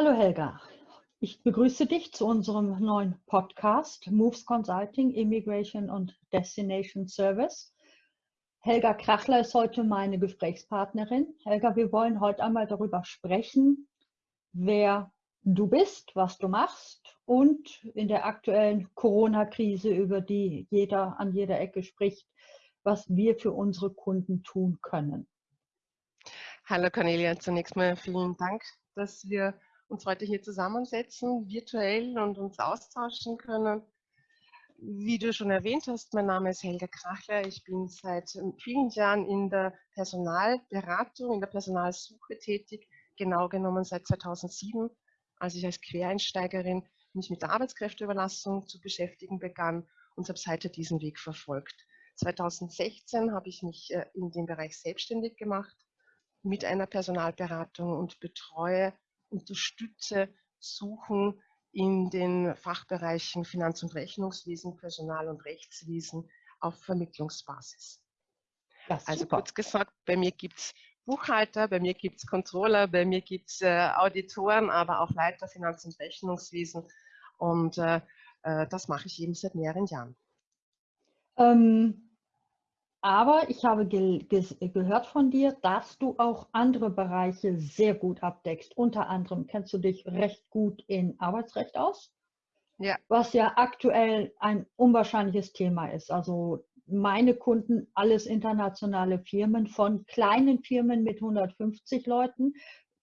Hallo Helga, ich begrüße dich zu unserem neuen Podcast Moves Consulting, Immigration und Destination Service. Helga Krachler ist heute meine Gesprächspartnerin. Helga, wir wollen heute einmal darüber sprechen, wer du bist, was du machst und in der aktuellen Corona-Krise, über die jeder an jeder Ecke spricht, was wir für unsere Kunden tun können. Hallo Cornelia, zunächst mal vielen Dank, dass wir uns heute hier zusammensetzen, virtuell und uns austauschen können. Wie du schon erwähnt hast, mein Name ist Helga Krachler. Ich bin seit vielen Jahren in der Personalberatung, in der Personalsuche tätig, genau genommen seit 2007, als ich als Quereinsteigerin mich mit der Arbeitskräfteüberlassung zu beschäftigen begann und habe seither diesen Weg verfolgt. 2016 habe ich mich äh, in dem Bereich selbstständig gemacht mit einer Personalberatung und betreue unterstütze, suchen in den Fachbereichen Finanz- und Rechnungswesen, Personal- und Rechtswesen auf Vermittlungsbasis. Also kurz gesagt, bei mir gibt es Buchhalter, bei mir gibt es Controller, bei mir gibt es äh, Auditoren, aber auch Leiter Finanz- und Rechnungswesen. Und äh, äh, das mache ich eben seit mehreren Jahren. Ähm, aber ich habe ge gehört von dir, dass du auch andere Bereiche sehr gut abdeckst. Unter anderem kennst du dich recht gut in Arbeitsrecht aus, ja. was ja aktuell ein unwahrscheinliches Thema ist. Also meine Kunden, alles internationale Firmen, von kleinen Firmen mit 150 Leuten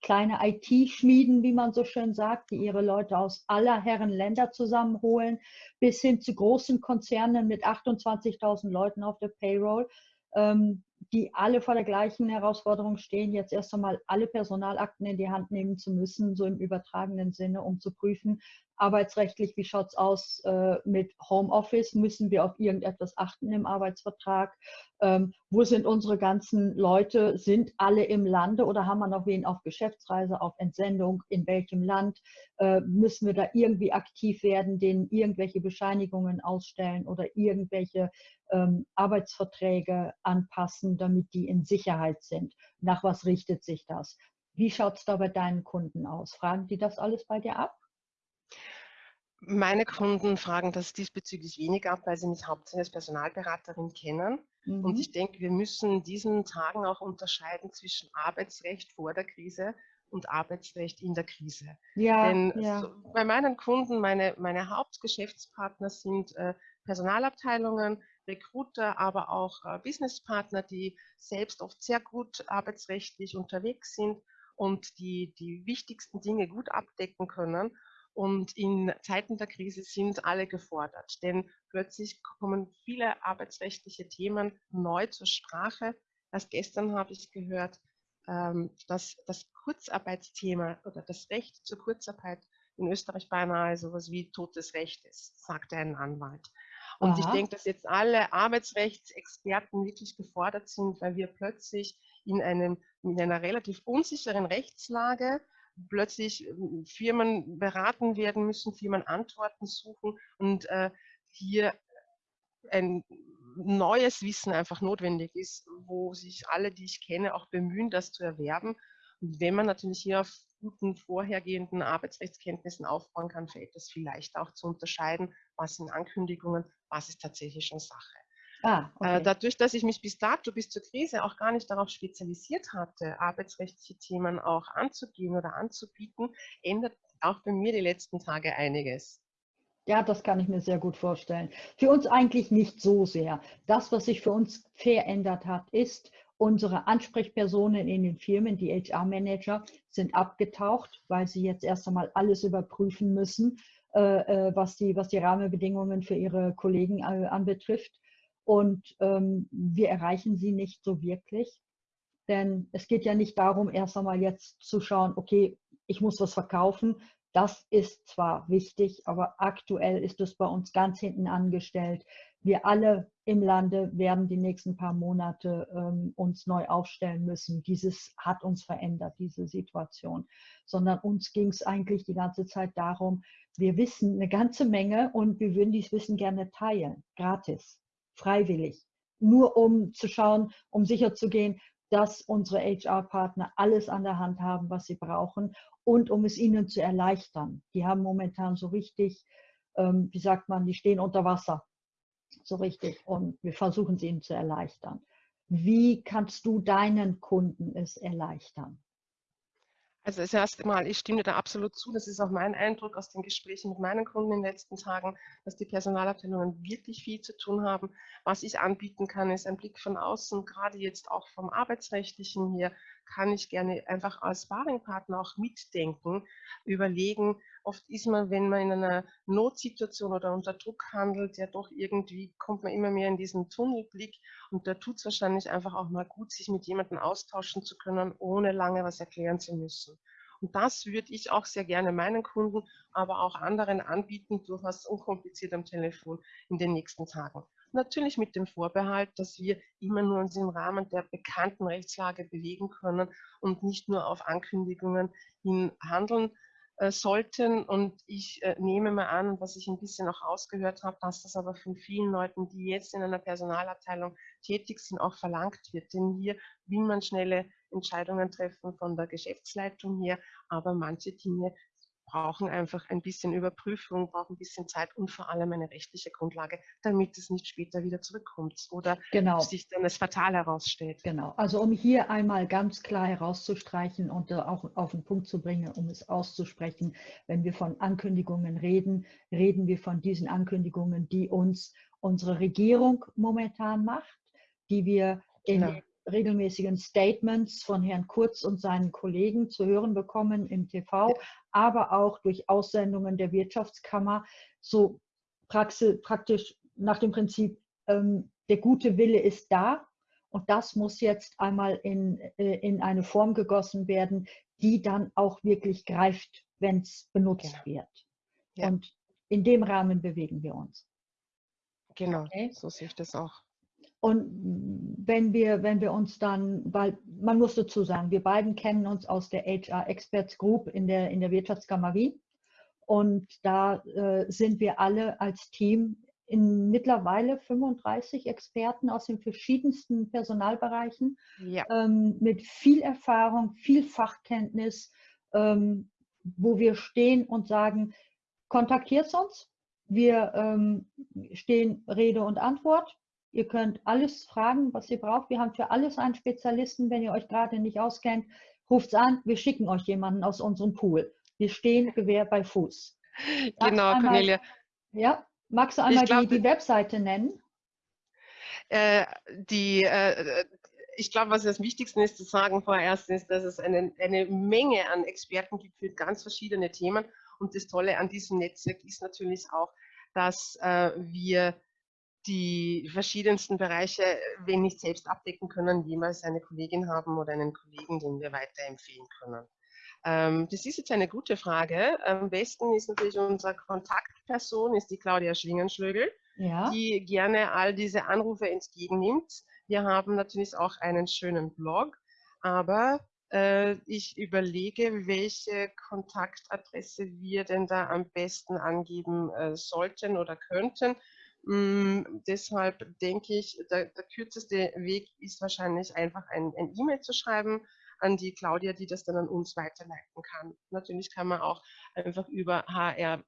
kleine IT-Schmieden, wie man so schön sagt, die ihre Leute aus aller Herren Länder zusammenholen, bis hin zu großen Konzernen mit 28.000 Leuten auf der Payroll, ähm, die alle vor der gleichen Herausforderung stehen, jetzt erst einmal alle Personalakten in die Hand nehmen zu müssen, so im übertragenen Sinne, um zu prüfen, arbeitsrechtlich, wie schaut es aus äh, mit Homeoffice? Müssen wir auf irgendetwas achten im Arbeitsvertrag? Ähm, wo sind unsere ganzen Leute? Sind alle im Lande oder haben wir noch wen auf Geschäftsreise, auf Entsendung? In welchem Land? Äh, müssen wir da irgendwie aktiv werden, denen irgendwelche Bescheinigungen ausstellen oder irgendwelche ähm, Arbeitsverträge anpassen, damit die in Sicherheit sind? Nach was richtet sich das? Wie schaut es da bei deinen Kunden aus? Fragen die das alles bei dir ab? Meine Kunden fragen das diesbezüglich wenig ab, weil sie mich hauptsächlich als Personalberaterin kennen. Mhm. Und ich denke, wir müssen in diesen Tagen auch unterscheiden zwischen Arbeitsrecht vor der Krise und Arbeitsrecht in der Krise. Ja, Denn ja. So, bei meinen Kunden, meine, meine Hauptgeschäftspartner sind äh, Personalabteilungen, Recruiter, aber auch äh, Businesspartner, die selbst oft sehr gut arbeitsrechtlich unterwegs sind und die die wichtigsten Dinge gut abdecken können und in Zeiten der Krise sind alle gefordert, denn plötzlich kommen viele arbeitsrechtliche Themen neu zur Sprache. Erst gestern habe ich gehört, ähm, dass das Kurzarbeitsthema oder das Recht zur Kurzarbeit in Österreich beinahe so etwas wie totes Recht ist, sagte ein Anwalt. Und Aha. ich denke, dass jetzt alle Arbeitsrechtsexperten wirklich gefordert sind, weil wir plötzlich in, einem, in einer relativ unsicheren Rechtslage plötzlich ähm, Firmen beraten werden müssen, Firmen Antworten suchen und äh, hier ein neues Wissen einfach notwendig ist, wo sich alle, die ich kenne, auch bemühen, das zu erwerben. Und wenn man natürlich hier auf guten vorhergehenden Arbeitsrechtskenntnissen aufbauen kann, fällt es vielleicht auch zu unterscheiden, was sind Ankündigungen, was ist tatsächlich schon Sache. Ah, äh, okay. Dadurch, dass ich mich bis dato, bis zur Krise auch gar nicht darauf spezialisiert hatte, arbeitsrechtliche Themen auch anzugehen oder anzubieten, ändert auch bei mir die letzten Tage einiges. Ja, das kann ich mir sehr gut vorstellen. Für uns eigentlich nicht so sehr. Das, was sich für uns verändert hat, ist, unsere Ansprechpersonen in den Firmen, die HR-Manager, sind abgetaucht, weil sie jetzt erst einmal alles überprüfen müssen, äh, äh was, die, was die Rahmenbedingungen für ihre Kollegen äh, anbetrifft und ähm, wir erreichen sie nicht so wirklich. Denn es geht ja nicht darum, erst einmal jetzt zu schauen, okay, ich muss was verkaufen. Das ist zwar wichtig, aber aktuell ist es bei uns ganz hinten angestellt. Wir alle im Lande werden die nächsten paar Monate ähm, uns neu aufstellen müssen. Dieses hat uns verändert, diese Situation. Sondern uns ging es eigentlich die ganze Zeit darum, wir wissen eine ganze Menge und wir würden dieses Wissen gerne teilen, gratis freiwillig, nur um zu schauen, um sicherzugehen, dass unsere HR-Partner alles an der Hand haben, was sie brauchen, und um es ihnen zu erleichtern. Die haben momentan so richtig, ähm, wie sagt man, die stehen unter Wasser, so richtig und wir versuchen es ihnen zu erleichtern. Wie kannst du deinen Kunden es erleichtern? Also das erste Mal, ich stimme da absolut zu. Das ist auch mein Eindruck aus den Gesprächen mit meinen Kunden in den letzten Tagen, dass die Personalabteilungen wirklich viel zu tun haben. Was ich anbieten kann, ist ein Blick von außen, gerade jetzt auch vom Arbeitsrechtlichen hier, kann ich gerne einfach als Sparringpartner auch mitdenken, überlegen. Oft ist man, wenn man in einer Notsituation oder unter Druck handelt, ja doch irgendwie kommt man immer mehr in diesen Tunnelblick und da tut es wahrscheinlich einfach auch mal gut, sich mit jemandem austauschen zu können, ohne lange was erklären zu müssen. Und das würde ich auch sehr gerne meinen Kunden, aber auch anderen anbieten, durchaus unkompliziert am Telefon in den nächsten Tagen. Natürlich mit dem Vorbehalt, dass wir immer nur uns im Rahmen der bekannten Rechtslage bewegen können und nicht nur auf Ankündigungen hin handeln sollten. Und ich äh, nehme mal an, was ich ein bisschen auch ausgehört habe, dass das aber von vielen Leuten, die jetzt in einer Personalabteilung tätig sind, auch verlangt wird. Denn hier will man schnelle Entscheidungen treffen von der Geschäftsleitung her, aber manche Dinge brauchen einfach ein bisschen Überprüfung, brauchen ein bisschen Zeit und vor allem eine rechtliche Grundlage, damit es nicht später wieder zurückkommt oder genau. sich dann als fatal herausstellt. Genau, also um hier einmal ganz klar herauszustreichen und äh, auch auf den Punkt zu bringen, um es auszusprechen, wenn wir von Ankündigungen reden, reden wir von diesen Ankündigungen, die uns unsere Regierung momentan macht, die wir in genau regelmäßigen Statements von Herrn Kurz und seinen Kollegen zu hören bekommen im TV, aber auch durch Aussendungen der Wirtschaftskammer, so praktisch nach dem Prinzip, ähm, der gute Wille ist da und das muss jetzt einmal in, äh, in eine Form gegossen werden, die dann auch wirklich greift, wenn es benutzt genau. wird. Ja. Und in dem Rahmen bewegen wir uns. Genau, okay? so sehe ich das auch. Und wenn wir, wenn wir uns dann, weil man muss dazu sagen, wir beiden kennen uns aus der HR Experts Group in der, in der Wirtschaftskammer Wien. Und da äh, sind wir alle als Team in mittlerweile 35 Experten aus den verschiedensten Personalbereichen ja. ähm, mit viel Erfahrung, viel Fachkenntnis, ähm, wo wir stehen und sagen, kontaktiert uns. Wir ähm, stehen Rede und Antwort Ihr könnt alles fragen, was ihr braucht. Wir haben für alles einen Spezialisten. Wenn ihr euch gerade nicht auskennt, ruft es an. Wir schicken euch jemanden aus unserem Pool. Wir stehen Gewehr bei Fuß. Genau, einmal, Cornelia. Ja, magst du einmal glaub, die, die, Webseite nennen? Äh, die, äh, ich glaube, was das Wichtigste ist zu sagen vorerst, ist, dass es eine, eine Menge an Experten gibt für ganz verschiedene Themen. Und das Tolle an diesem Netzwerk ist natürlich auch, dass äh, wir die verschiedensten Bereiche, wenn nicht selbst abdecken können, jemals eine Kollegin haben oder einen Kollegen, den wir weiterempfehlen können. Ähm, das ist jetzt eine gute Frage. Am besten ist natürlich unsere Kontaktperson, ist die Claudia Schlingenschlögel, ja. die gerne all diese Anrufe entgegennimmt. Wir haben natürlich auch einen schönen Blog, aber äh, ich überlege, welche Kontaktadresse wir denn da am besten angeben äh, sollten oder könnten. Mm, deshalb denke ich, der, der, kürzeste Weg ist wahrscheinlich einfach ein E-Mail zu schreiben an die Claudia, die das dann an uns weiterleiten kann. Natürlich kann man auch einfach über HRMEG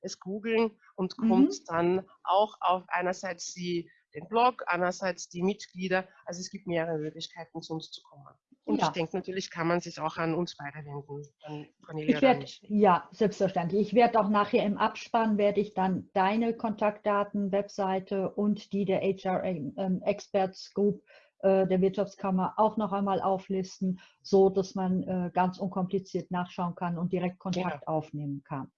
es googeln und mhm. kommt dann auch auf einerseits die, den Blog, andererseits die Mitglieder. Also es gibt mehrere Möglichkeiten, zu uns zu kommen. Und ja. ich denke, natürlich kann man sich auch an uns beide wenden, an Cornelia ich werd, Ja, selbstverständlich. Ich werde auch nachher im Abspann, werde ich dann deine Kontaktdaten, Webseite und die der HR ähm, Experts Group äh, der Wirtschaftskammer auch noch einmal auflisten, so dass man äh, ganz unkompliziert nachschauen kann und direkt Kontakt genau. aufnehmen kann.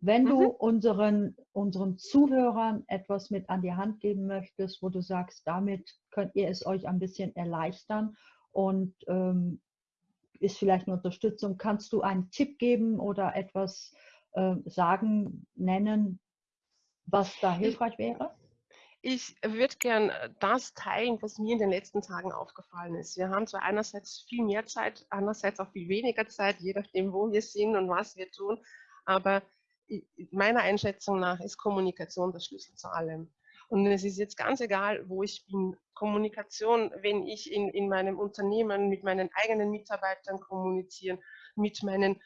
Wenn mhm. du unseren, unseren Zuhörern etwas mit an die Hand geben möchtest, wo du sagst, damit könnt ihr es euch ein bisschen erleichtern und ähm, ist vielleicht eine Unterstützung. Kannst du einen Tipp geben oder etwas äh, sagen, nennen, was da hilfreich wäre? Ich würde gern äh, das teilen, was mir in den letzten Tagen aufgefallen ist. Wir haben zwar einerseits viel mehr Zeit, andererseits auch viel weniger Zeit, je nachdem, wo wir sind und was wir tun. Aber meiner Einschätzung nach ist Kommunikation der Schlüssel zu allem. Und es ist jetzt ganz egal, wo ich bin. Kommunikation, wenn ich in, in meinem Unternehmen mit meinen eigenen Mitarbeitern kommunizieren, mit meinen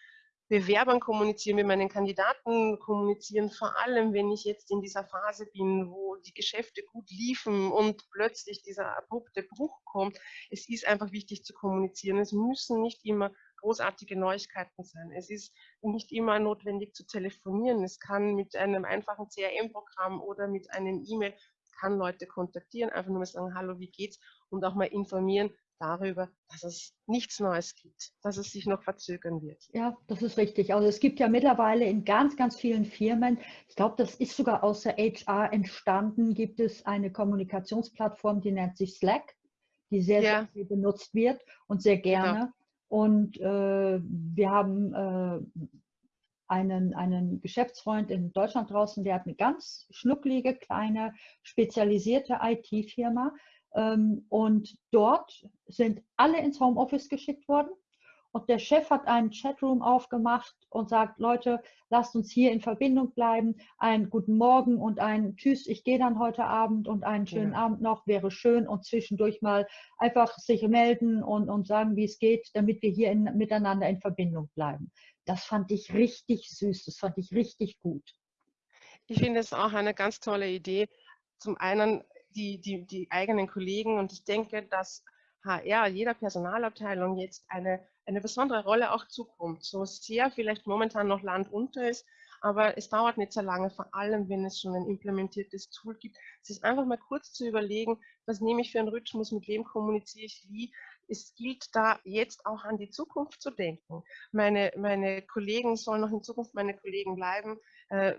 Bewerbern kommunizieren, mit meinen Kandidaten kommunizieren, vor allem wenn ich jetzt in dieser Phase bin, wo die Geschäfte gut liefen und plötzlich dieser abrupte Bruch kommt. Es ist einfach wichtig zu kommunizieren. Es müssen nicht immer großartige Neuigkeiten sein. Es ist nicht immer notwendig zu telefonieren. Es kann mit einem einfachen CRM-Programm oder mit einem E-Mail kann Leute kontaktieren, einfach nur mal sagen, hallo, wie geht's? Und auch mal informieren, darüber, dass es nichts Neues gibt, dass es sich noch verzögern wird. Ja, das ist richtig. Also es gibt ja mittlerweile in ganz, ganz vielen Firmen, ich glaube, das ist sogar aus der HR entstanden, gibt es eine Kommunikationsplattform, die nennt sich Slack, die sehr, ja. sehr viel benutzt wird und sehr genau. gerne. Genau. Und äh, wir haben äh, einen, einen Geschäftsfreund in Deutschland draußen, der hat eine ganz schnucklige, kleine, spezialisierte IT-Firma ähm, und dort sind alle ins Homeoffice geschickt worden. Und der Chef hat einen Chatroom aufgemacht und sagt, Leute, lasst uns hier in Verbindung bleiben. Einen guten Morgen und ein Tschüss, ich gehe dann heute Abend und einen schönen ja. Abend noch, wäre schön. Und zwischendurch mal einfach sich melden und, und sagen, wie es geht, damit wir hier in, miteinander in Verbindung bleiben. Das fand ich richtig süß, das fand ich richtig gut. Ich finde es auch eine ganz tolle Idee. Zum einen die, die, die eigenen Kollegen. Und ich denke, dass HR jeder Personalabteilung jetzt eine, eine besondere Rolle auch zukommt. So sehr vielleicht momentan noch Land unter ist, aber es dauert nicht so lange, vor allem wenn es schon ein implementiertes Tool gibt, sich einfach mal kurz zu überlegen, was nehme ich für einen Rhythmus, mit wem kommuniziere ich wie, es gilt da jetzt auch an die Zukunft zu denken. Meine, meine Kollegen sollen noch in Zukunft meine Kollegen bleiben. Äh,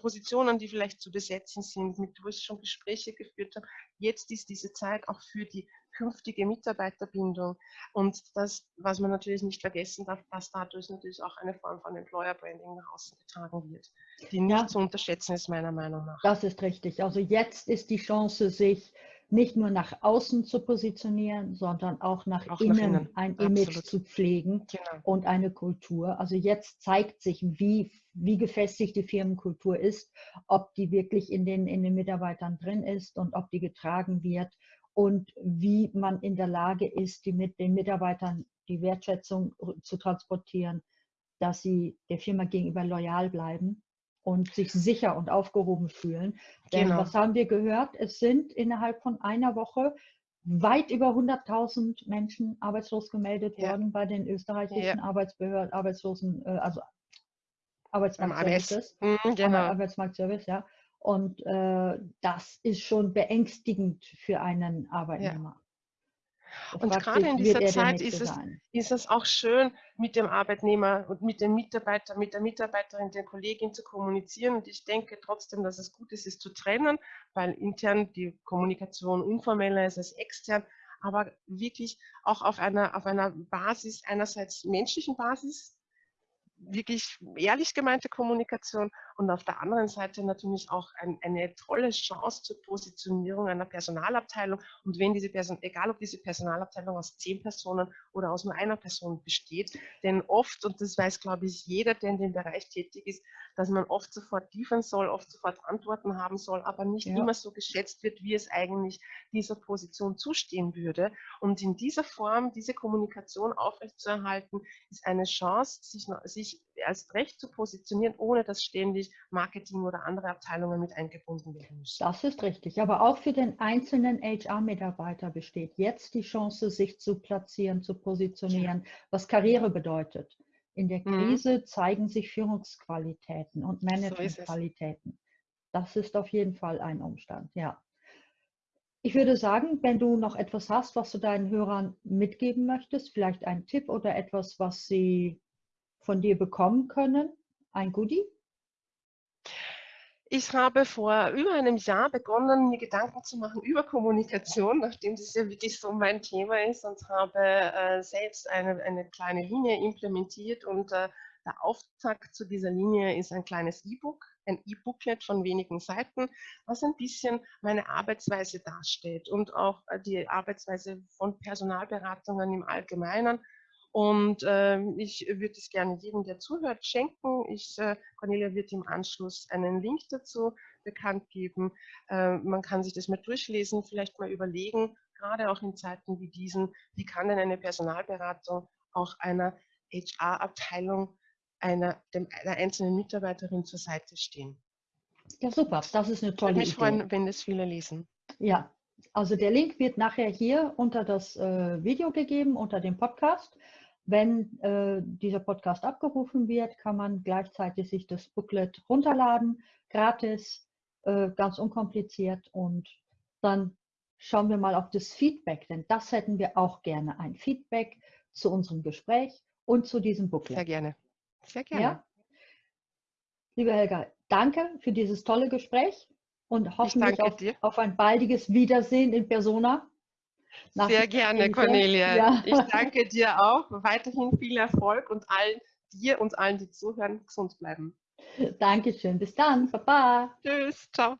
Positionen, die vielleicht zu besetzen sind, mit wo ich schon Gespräche geführt habe. Jetzt ist diese Zeit auch für die künftige Mitarbeiterbindung. Und das, was man natürlich nicht vergessen darf, dass dadurch natürlich auch eine Form von Employer Branding nach außen getragen wird, die nicht ja. zu unterschätzen ist, meiner Meinung nach. Das ist richtig. Also jetzt ist die Chance, sich nicht nur nach außen zu positionieren, sondern auch nach, auch innen, nach innen, ein Absolut. Image zu pflegen genau. und eine Kultur. Also jetzt zeigt sich, wie, wie gefestigt die Firmenkultur ist, ob die wirklich in den, in den Mitarbeitern drin ist und ob die getragen wird und wie man in der Lage ist, die mit den Mitarbeitern die Wertschätzung zu transportieren, dass sie der Firma gegenüber loyal bleiben und sich sicher und aufgehoben fühlen. Denn genau. was haben wir gehört? Es sind innerhalb von einer Woche weit über 100.000 Menschen arbeitslos gemeldet ja. worden bei den österreichischen ja. Arbeitsbehörden, Arbeitslosen, äh, also Arbeitsmarktservices. Mhm, genau. Arbeitsmarktservice, ja. Und äh, das ist schon beängstigend für einen Arbeitnehmer. Ja. Und gerade in dieser Zeit ist es, ist es auch schön, mit dem Arbeitnehmer und mit dem Mitarbeiter, mit der Mitarbeiterin, der Kollegin zu kommunizieren. Und ich denke trotzdem, dass es gut ist, es zu trennen, weil intern die Kommunikation informeller ist als extern, aber wirklich auch auf einer, auf einer Basis, einerseits menschlichen Basis, wirklich ehrlich gemeinte Kommunikation und auf der anderen Seite natürlich auch ein, eine tolle Chance zur Positionierung einer Personalabteilung. Und wenn diese Person, egal ob diese Personalabteilung aus zehn Personen oder aus nur einer Person besteht, denn oft, und das weiß glaube ich jeder, der in dem Bereich tätig ist, dass man oft sofort liefern soll, oft sofort Antworten haben soll, aber nicht ja. immer so geschätzt wird, wie es eigentlich dieser Position zustehen würde. Und in dieser Form, diese Kommunikation aufrechtzuerhalten, ist eine Chance, sich, sich als Recht zu positionieren, ohne dass ständig Marketing oder andere Abteilungen mit eingebunden werden müssen. Das ist richtig. Aber auch für den einzelnen HR-Mitarbeiter besteht jetzt die Chance, sich zu platzieren, zu positionieren, was Karriere bedeutet. In der mhm. Krise mhm. zeigen sich Führungsqualitäten und Managementqualitäten. So das ist auf jeden Fall ein Umstand, ja. Ich würde sagen, wenn du noch etwas hast, was du deinen Hörern mitgeben möchtest, vielleicht ein Tipp oder etwas, was sie von dir bekommen können, ein Goodie? Ich habe vor über einem Jahr begonnen, mir Gedanken zu machen über Kommunikation, nachdem das ja wirklich so mein Thema ist und habe äh, selbst eine, eine kleine Linie implementiert. Und äh, der Auftakt zu dieser Linie ist ein kleines E-Book, ein E-Booklet von wenigen Seiten, was ein bisschen meine Arbeitsweise darstellt und auch äh, die Arbeitsweise von Personalberatungen im Allgemeinen und äh, ich würde es gerne jedem, der zuhört, schenken. Ich, äh, Cornelia wird im Anschluss einen Link dazu bekannt geben. Äh, man kann sich das mal durchlesen, vielleicht mal überlegen, gerade auch in Zeiten wie diesen, wie kann denn eine Personalberatung auch einer HR-Abteilung einer, dem, einer einzelnen Mitarbeiterin zur Seite stehen. Ja, super. Das ist eine tolle Idee. Ich würde mich freuen, wenn es viele lesen. Ja, also der Link wird nachher hier unter das äh, Video gegeben, unter dem Podcast. Wenn äh, dieser Podcast abgerufen wird, kann man gleichzeitig sich das Booklet runterladen, gratis, äh, ganz unkompliziert. Und dann schauen wir mal auf das Feedback, denn das hätten wir auch gerne, ein Feedback zu unserem Gespräch und zu diesem Booklet. Sehr gerne. Sehr gerne. Ja? Liebe Helga, danke für dieses tolle Gespräch und hoffentlich auf, auf, ein baldiges Wiedersehen in Persona. Sehr gerne, Cornelia. Ja. Ich danke dir auch. Weiterhin viel Erfolg und allen dir und allen, die zuhören, gesund bleiben. Dankeschön. Bis dann. Baba. Tschüss. Ciao.